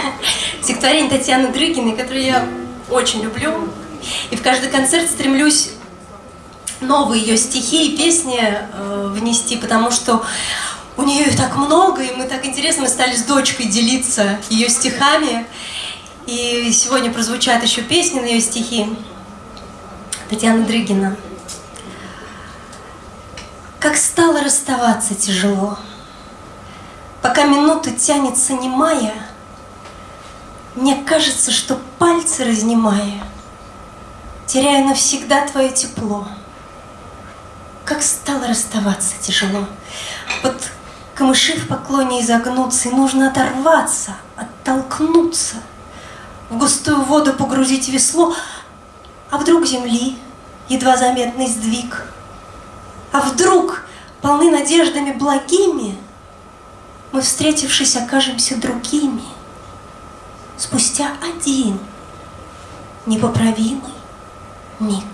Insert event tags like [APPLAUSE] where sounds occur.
[LAUGHS] Стихотворение Татьяны Дрыгиной, которое я очень люблю. И в каждый концерт стремлюсь новые ее стихи и песни э, внести, потому что у нее их так много, и мы так интересно, стали с дочкой делиться ее стихами. И сегодня прозвучат еще песни на ее стихи. Татьяна Дрыгина. Как стало расставаться тяжело, Пока минута тянется немая, Мне кажется, что пальцы разнимая, Теряю навсегда твое тепло. Как стало расставаться тяжело. Вот камыши в поклоне изогнуться, И нужно оторваться, оттолкнуться, В густую воду погрузить весло, А вдруг земли едва заметный сдвиг, А вдруг полны надеждами благими, Мы, встретившись, окажемся другими, Спустя один непоправимый миг.